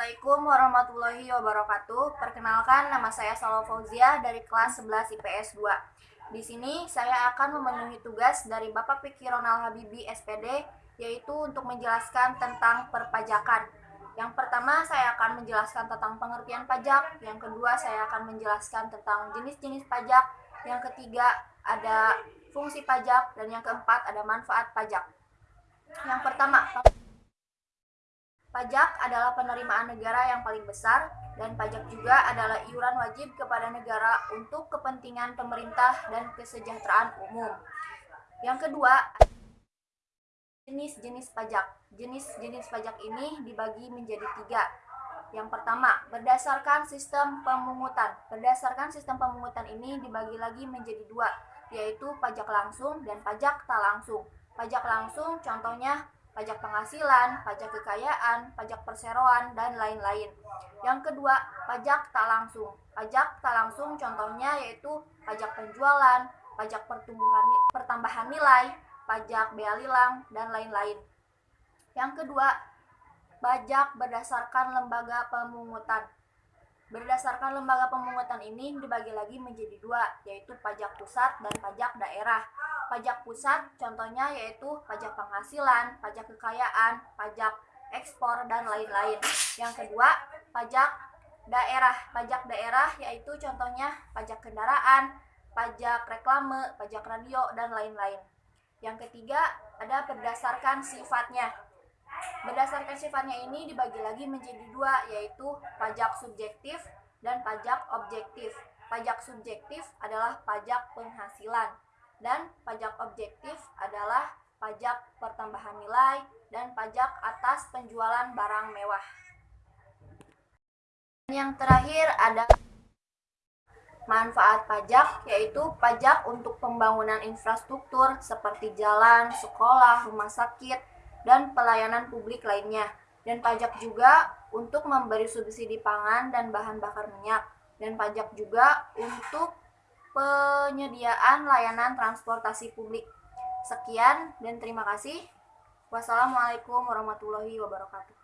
Assalamualaikum warahmatullahi wabarakatuh. Perkenalkan nama saya Salo Fauzia dari kelas 11 IPS 2. Di sini saya akan memenuhi tugas dari Bapak Pikir Ronald Habibi SPD yaitu untuk menjelaskan tentang perpajakan. Yang pertama saya akan menjelaskan tentang pengertian pajak, yang kedua saya akan menjelaskan tentang jenis-jenis pajak, yang ketiga ada fungsi pajak dan yang keempat ada manfaat pajak. Yang pertama, Pajak adalah penerimaan negara yang paling besar dan pajak juga adalah iuran wajib kepada negara untuk kepentingan pemerintah dan kesejahteraan umum. Yang kedua, jenis-jenis pajak. Jenis-jenis pajak ini dibagi menjadi tiga. Yang pertama, berdasarkan sistem pemungutan. Berdasarkan sistem pemungutan ini dibagi lagi menjadi dua, yaitu pajak langsung dan pajak tak langsung. Pajak langsung contohnya pajak penghasilan, pajak kekayaan, pajak perseroan, dan lain-lain. Yang kedua, pajak tak langsung. Pajak tak langsung contohnya yaitu pajak penjualan, pajak pertumbuhan pertambahan nilai, pajak bea lilang, dan lain-lain. Yang kedua, pajak berdasarkan lembaga pemungutan. Berdasarkan lembaga pemungutan ini dibagi lagi menjadi dua, yaitu pajak pusat dan pajak daerah. Pajak pusat contohnya yaitu pajak penghasilan, pajak kekayaan, pajak ekspor, dan lain-lain. Yang kedua, pajak daerah. Pajak daerah yaitu contohnya pajak kendaraan, pajak reklame, pajak radio, dan lain-lain. Yang ketiga, ada berdasarkan sifatnya. Berdasarkan sifatnya ini dibagi lagi menjadi dua, yaitu pajak subjektif dan pajak objektif. Pajak subjektif adalah pajak penghasilan, dan pajak objektif adalah pajak pertambahan nilai dan pajak atas penjualan barang mewah. Yang terakhir ada manfaat pajak, yaitu pajak untuk pembangunan infrastruktur seperti jalan, sekolah, rumah sakit, dan pelayanan publik lainnya. Dan pajak juga untuk memberi subsidi pangan dan bahan bakar minyak. Dan pajak juga untuk penyediaan layanan transportasi publik. Sekian dan terima kasih. Wassalamualaikum warahmatullahi wabarakatuh.